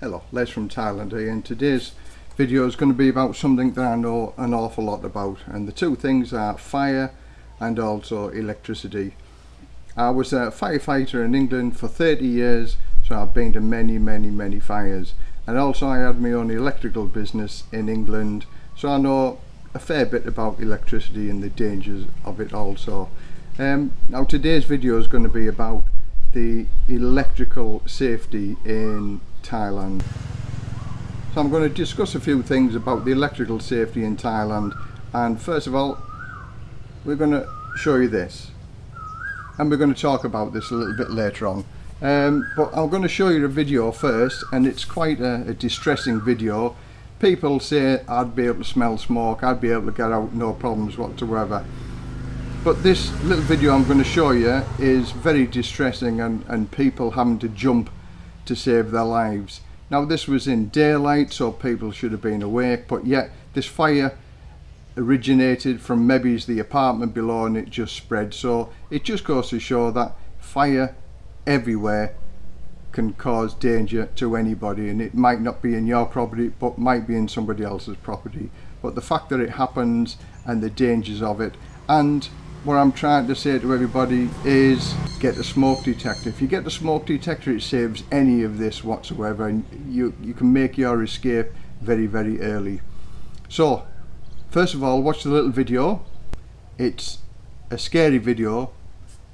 Hello, Les from Thailand here and today's video is going to be about something that I know an awful lot about and the two things are fire and also electricity. I was a firefighter in England for 30 years so I've been to many many many fires and also I had my own electrical business in England so I know a fair bit about electricity and the dangers of it also. Um, now today's video is going to be about the electrical safety in Thailand. So I'm going to discuss a few things about the electrical safety in Thailand and first of all we're going to show you this. And we're going to talk about this a little bit later on. Um, but I'm going to show you a video first and it's quite a, a distressing video. People say I'd be able to smell smoke I'd be able to get out no problems whatsoever. But this little video I'm going to show you is very distressing and, and people having to jump to save their lives. Now this was in daylight so people should have been awake but yet this fire originated from maybe the apartment below and it just spread so it just goes to show that fire everywhere can cause danger to anybody and it might not be in your property but might be in somebody else's property but the fact that it happens and the dangers of it and what I'm trying to say to everybody is get a smoke detector. If you get the smoke detector it saves any of this whatsoever and you, you can make your escape very very early. So first of all watch the little video. It's a scary video.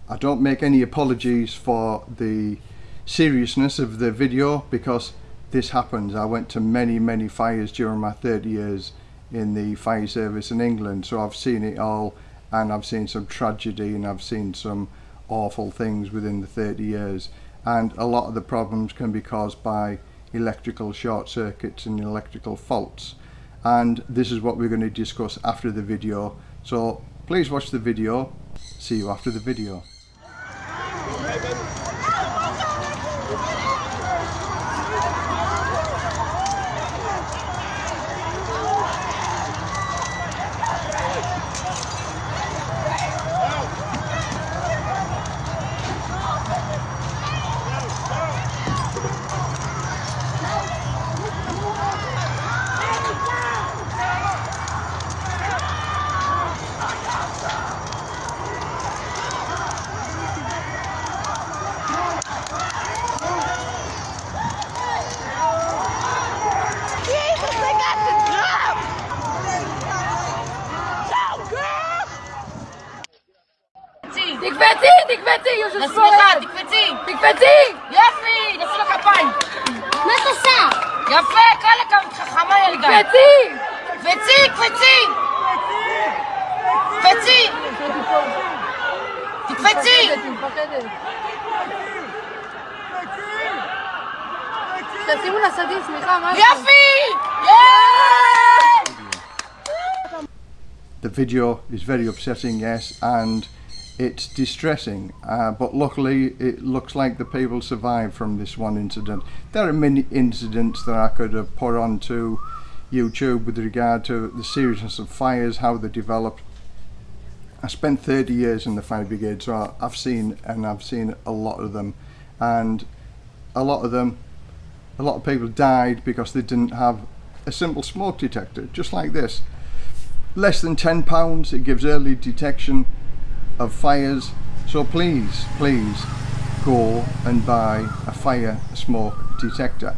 I don't make any apologies for the seriousness of the video because this happens. I went to many many fires during my 30 years in the fire service in England so I've seen it all and I've seen some tragedy and I've seen some awful things within the 30 years. And a lot of the problems can be caused by electrical short circuits and electrical faults. And this is what we're going to discuss after the video. So please watch the video. See you after the video תקפצי, יושב שמאל. לשמאלה, תקפצי. תקפצי! יפי, נעשו לו כפיים. מה את עושה? יפה, כל הכבוד, חכמה ילדה. תקפצי! קפצי, קפצי. קפצי. תקפצי. תשימו לה סדין, סליחה, מה זה? יפי! the video is very upsetting yes and it's distressing uh, but luckily it looks like the people survived from this one incident. There are many incidents that I could have put onto YouTube with regard to the seriousness of fires how they developed. I spent 30 years in the fire brigade so I've seen and I've seen a lot of them. And a lot of them a lot of people died because they didn't have a simple smoke detector just like this. Less than 10 pounds it gives early detection of fires. So please please go and buy a fire smoke detector.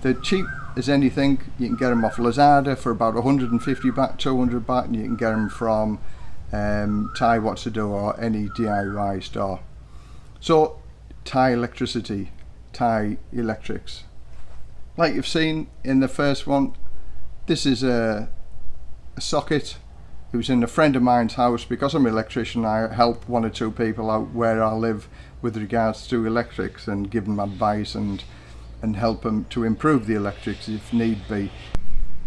They're cheap as anything. You can get them off Lazada for about 150 baht 200 baht and you can get them from um, Thai Watsadu or any DIY store. So Thai electricity Thai electrics. Like you've seen in the first one this is a, a socket it was in a friend of mine's house. Because I'm an electrician I help one or two people out where I live with regards to electrics and give them advice and and help them to improve the electrics if need be.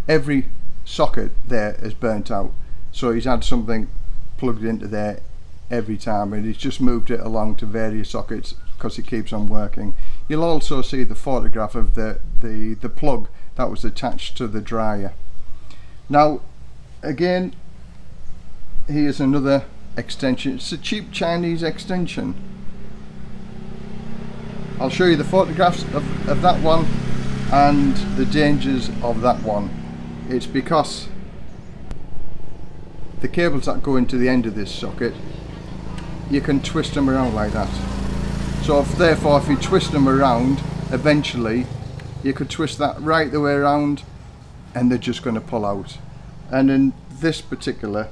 Every socket there is burnt out. So he's had something plugged into there every time and he's just moved it along to various sockets because it keeps on working. You'll also see the photograph of the the the plug that was attached to the dryer. Now again here's another extension. It's a cheap Chinese extension. I'll show you the photographs of, of that one and the dangers of that one. It's because the cables that go into the end of this socket. You can twist them around like that. So if, therefore if you twist them around eventually you could twist that right the way around and they're just going to pull out. And in this particular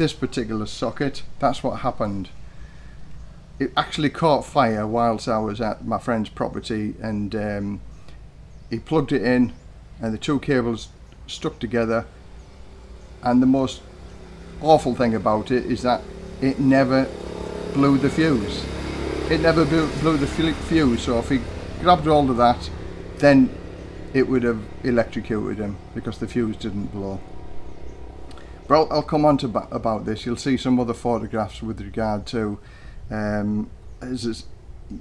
this particular socket that's what happened. It actually caught fire whilst I was at my friend's property and um, he plugged it in and the two cables stuck together. And the most awful thing about it is that it never blew the fuse. It never blew, the fuse so if he grabbed hold of that then it would have electrocuted him because the fuse didn't blow but I'll, come on to about this. You'll see some other photographs with regard to um, as,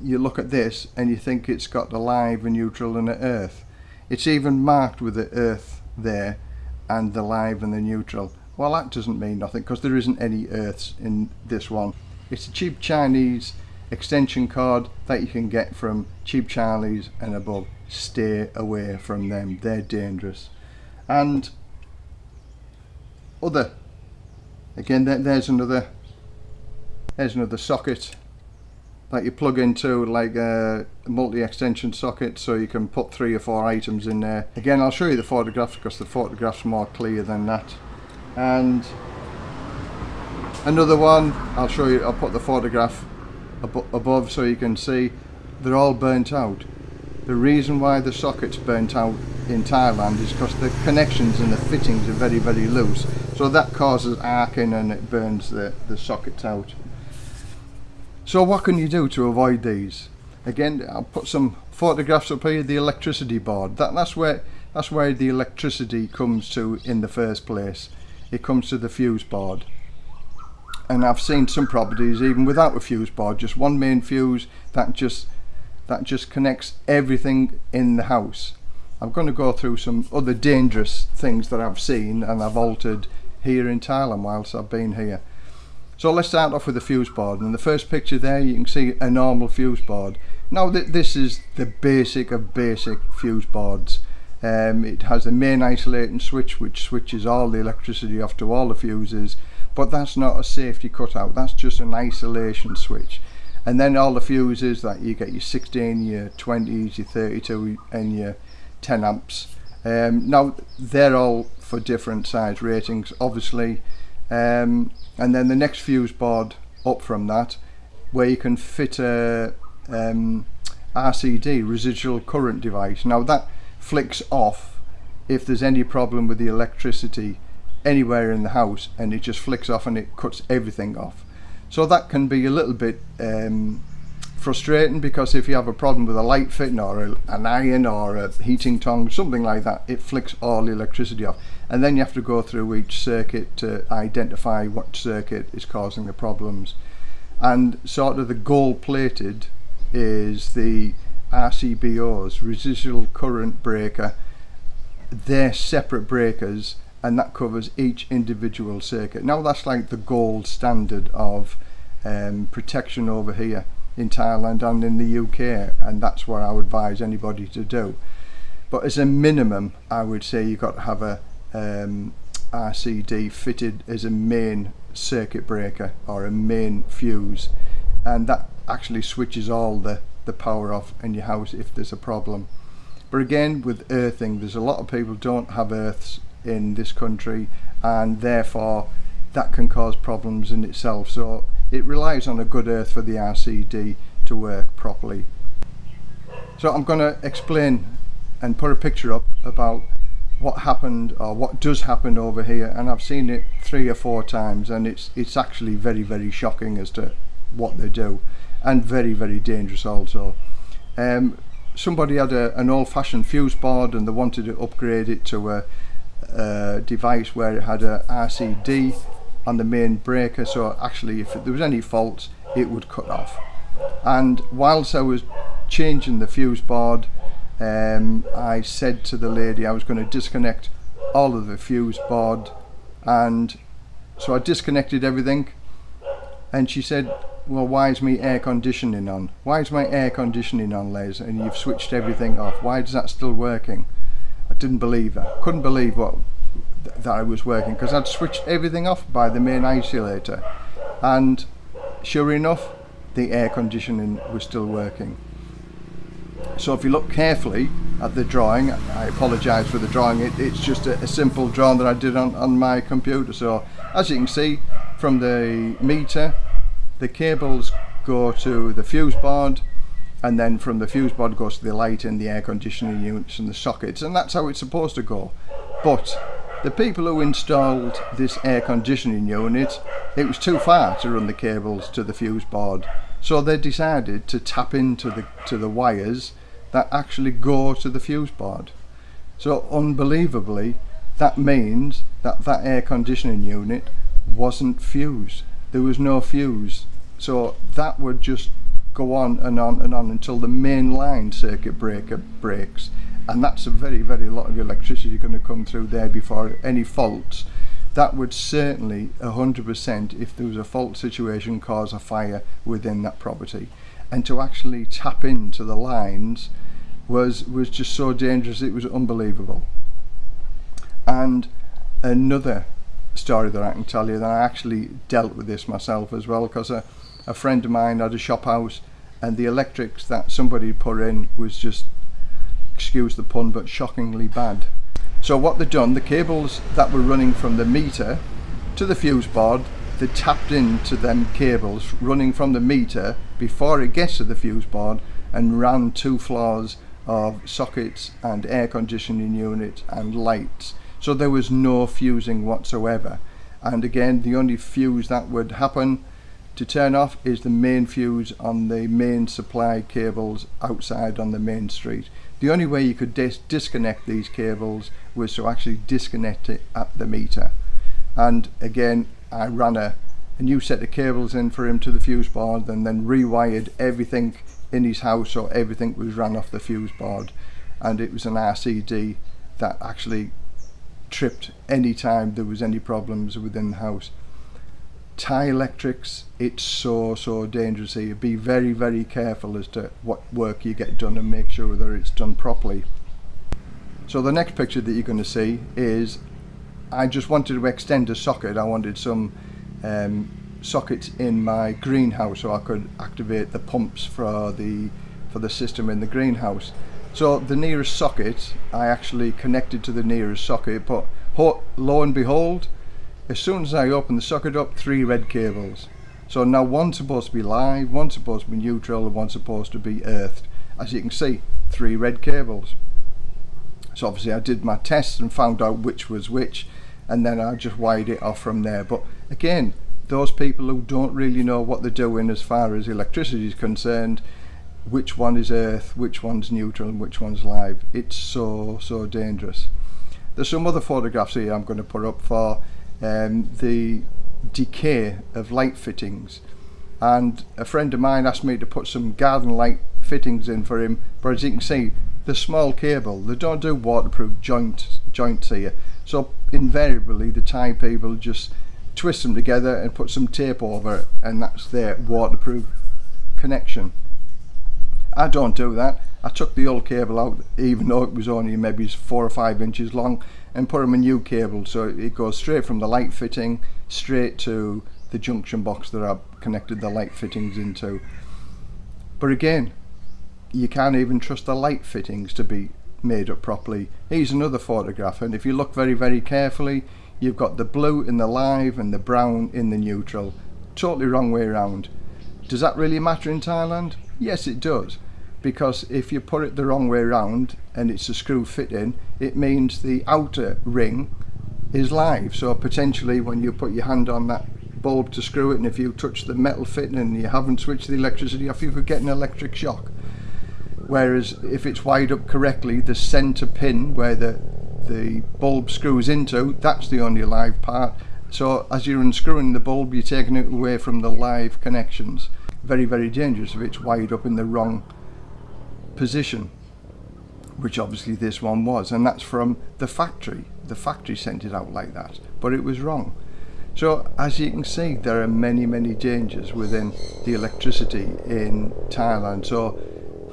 you look at this and you think it's got the live and neutral and the earth. It's even marked with the earth there and the live and the neutral. Well that doesn't mean nothing because there isn't any earths in this one. It's a cheap Chinese extension cord that you can get from cheap Charlies and above. Stay away from them. They're dangerous. And other. Again there's another there's another socket that you plug into like uh, a multi-extension socket so you can put three or four items in there. Again I'll show you the photographs because the photographs more clear than that. And another one I'll show you I'll put the photograph ab above so you can see. They're all burnt out. The reason why the sockets burnt out in Thailand is because the connections and the fittings are very very loose so that causes arcing and it burns the, the sockets out so what can you do to avoid these? Again, I'll put some photographs up here, the electricity board. That, that's where that's where the electricity comes to in the first place. It comes to the fuse board. And I've seen some properties even without a fuse board, just one main fuse that just that just connects everything in the house. I'm going to go through some other dangerous things that I've seen and I've altered here in Thailand whilst I've been here. So let's start off with the fuse board. And the first picture there, you can see a normal fuse board. Now th this is the basic of basic fuse boards. Um, it has a main isolating switch which switches all the electricity off to all the fuses but that's not a safety cutout that's just an isolation switch and then all the fuses that you get your 16 your 20s your 32 and your 10 amps um, now they're all for different size ratings obviously. Um, and then the next fuse board up from that where you can fit a um, RCD residual current device. Now that flicks off if there's any problem with the electricity anywhere in the house and it just flicks off and it cuts everything off. So that can be a little bit um, frustrating because if you have a problem with a light fitting or a, an iron or a heating tong something like that it flicks all the electricity off. And then you have to go through each circuit to identify what circuit is causing the problems. And sort of the gold plated is the RCBOs residual current breaker. They're separate breakers and that covers each individual circuit. Now that's like the gold standard of um, protection over here in Thailand and in the UK and that's what I would advise anybody to do. But as a minimum I would say you've got to have a um, RCD fitted as a main circuit breaker or a main fuse and that actually switches all the the power off in your house if there's a problem. But again with earthing there's a lot of people don't have earths in this country and therefore that can cause problems in itself. So it relies on a good earth for the RCD to work properly. So I'm going to explain and put a picture up about what happened or what does happen over here and I've seen it three or four times and it's it's actually very very shocking as to what they do and very very dangerous also. Um, somebody had a, an old-fashioned fuse board and they wanted to upgrade it to a, a device where it had a RCD on the main breaker so actually if there was any faults it would cut off and whilst I was changing the fuse board um, I said to the lady I was going to disconnect all of the fuse board and so I disconnected everything and she said well, why is my air conditioning on? Why is my air conditioning on, Les? And you've switched everything off. Why is that still working? I didn't believe that. Couldn't believe what th- that I was working because I'd switched everything off by the main isolator, and sure enough, the air conditioning was still working. So if you look carefully at the drawing, I apologise for the drawing, it, it's just a, a simple drawing that I did on, on my computer. So as you can see from the meter, the cables go to the fuse board and then from the fuse board goes to the light and the air conditioning units and the sockets and that's how it's supposed to go. But the people who installed this air conditioning unit, it was too far to run the cables to the fuse board. So they decided to tap into the to the wires that actually go to the fuse board. So unbelievably, that means that that air conditioning unit wasn't fused. There was no fuse. So that would just go on and on and on until the main line circuit breaker breaks. And that's a very, very lot of electricity going to come through there before any faults. That would certainly 100% if there was a fault situation cause a fire within that property. And to actually tap into the lines was was just so dangerous it was unbelievable. And another story that I can tell you that I actually dealt with this myself as well because a, a friend of mine had a shop house and the electrics that somebody put in was just excuse the pun but shockingly bad. So what they've done the cables that were running from the meter to the fuse board they tapped into them cables running from the meter before it gets to the fuse board and ran two floors of sockets and air conditioning units and lights. So there was no fusing whatsoever. And again the only fuse that would happen to turn off is the main fuse on the main supply cables outside on the main street. The only way you could dis disconnect these cables was to actually disconnect it at the meter. And again, I ran a, a new set of cables in for him to the fuse board and then rewired everything in his house so everything was ran off the fuse board. And it was an RCD that actually tripped any time there was any problems within the house. Thai electrics, it's so, so dangerous here. Be very, very careful as to what work you get done and make sure that it's done properly. So the next picture that you're going to see is I just wanted to extend a socket. I wanted some um, sockets in my greenhouse so I could activate the pumps for the for the system in the greenhouse. So the nearest socket, I actually connected to the nearest socket, but lo and behold, as soon as I open the socket up, three red cables. So now one's supposed to be live, one's supposed to be neutral, and one's supposed to be earthed. As you can see, three red cables. So obviously I did my tests and found out which was which, and then I just wired it off from there. But again, those people who don't really know what they're doing as far as electricity is concerned, which one is earth, which one's neutral, and which one's live, it's so, so dangerous. There's some other photographs here I'm going to put up for um, the decay of light fittings. And a friend of mine asked me to put some garden light fittings in for him but as you can see the small cable they don't do waterproof joint joints here. So invariably the Thai people just twist them together and put some tape over it and that's their waterproof connection. I don't do that. I took the old cable out even though it was only maybe four or five inches long and put them a new cable so it goes straight from the light fitting straight to the junction box that I've connected the light fittings into. But again you can't even trust the light fittings to be made up properly. Here's another photograph and if you look very very carefully you've got the blue in the live and the brown in the neutral. Totally wrong way around does that really matter in Thailand? Yes it does because if you put it the wrong way around and it's a screw fit in it means the outer ring is live. So potentially when you put your hand on that bulb to screw it and if you touch the metal fitting and you haven't switched the electricity off you could get an electric shock. Whereas if it's wired up correctly the center pin where the the bulb screws into that's the only live part. So as you're unscrewing the bulb you're taking it away from the live connections. Very very dangerous if it's wired up in the wrong position which obviously this one was and that's from the factory. The factory sent it out like that but it was wrong. So as you can see there are many many dangers within the electricity in Thailand. So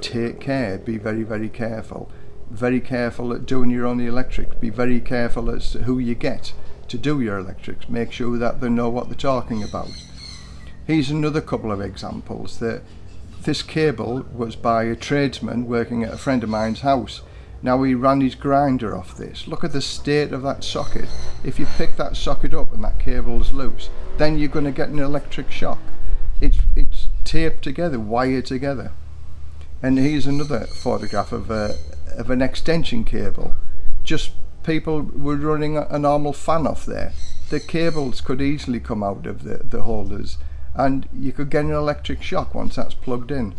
take care be very very careful. Very careful at doing your own electric. Be very careful as to who you get to do your electrics. Make sure that they know what they're talking about. Here's another couple of examples that this cable was by a tradesman working at a friend of mine's house now he ran his grinder off this. Look at the state of that socket. If you pick that socket up and that cable is loose, then you're going to get an electric shock. It's, it's taped together, wired together. And here's another photograph of, a, of an extension cable. Just people were running a, a normal fan off there. The cables could easily come out of the, the holders and you could get an electric shock once that's plugged in.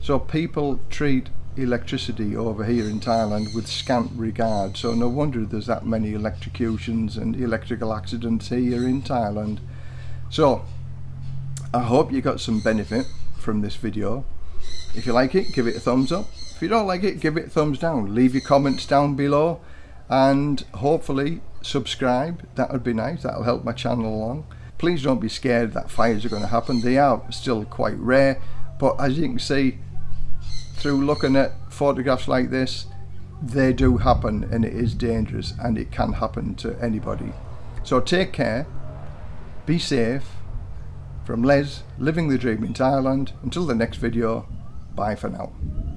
So people treat electricity over here in Thailand with scant regard. So no wonder there's that many electrocutions and electrical accidents here in Thailand. So I hope you got some benefit from this video. If you like it give it a thumbs up. If you don't like it give it a thumbs down. Leave your comments down below. And hopefully subscribe. That would be nice. That'll help my channel along please don't be scared that fires are going to happen. They are still quite rare but as you can see through looking at photographs like this they do happen and it is dangerous and it can happen to anybody. So take care be safe from Les living the dream in Thailand. Until the next video bye for now